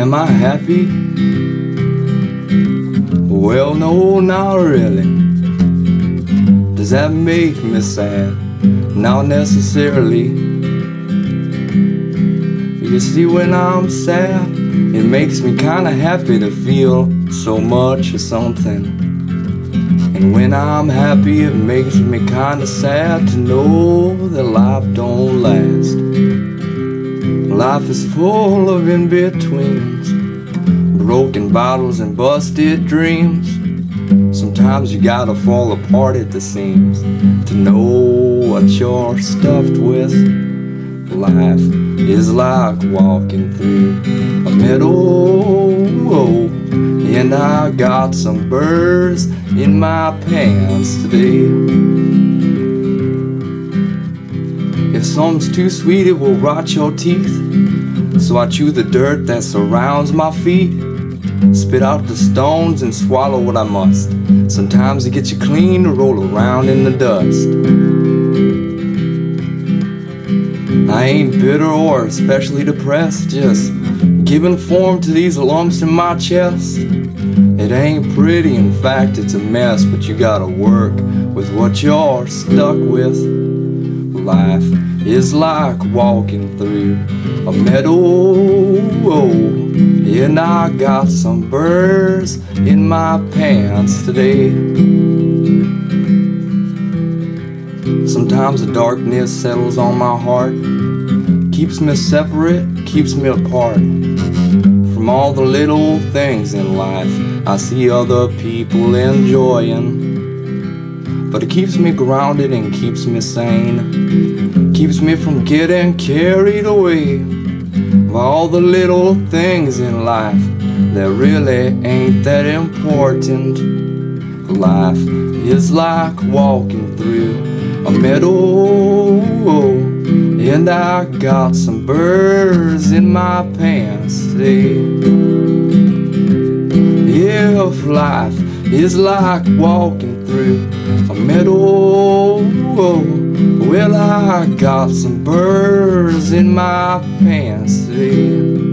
Am I happy? Well, no, not really. Does that make me sad? Not necessarily. You see, when I'm sad, it makes me kinda happy to feel so much of something. And when I'm happy, it makes me kinda sad to know that life don't last. Life is full of in betweens, broken bottles and busted dreams. Sometimes you gotta fall apart at the seams to know what you're stuffed with. Life is like walking through a meadow, and I got some burrs in my pants today. If something's too sweet, it will rot your teeth. So I chew the dirt that surrounds my feet. Spit out the stones and swallow what I must. Sometimes it gets you clean to roll around in the dust. I ain't bitter or especially depressed, just giving form to these lumps in my chest. It ain't pretty, in fact, it's a mess, but you gotta work with what you're stuck with. Life is like walking through a meadow, and I got some birds in my pants today. Sometimes the darkness settles on my heart, keeps me separate, keeps me apart from all the little things in life I see other people enjoying. But it keeps me grounded and keeps me sane, keeps me from getting carried away by all the little things in life that really ain't that important. Life is like walking through a meadow, and I got some burrs in my pants today. If life is like walking through a meadow, well, I got some burrs in my pants today.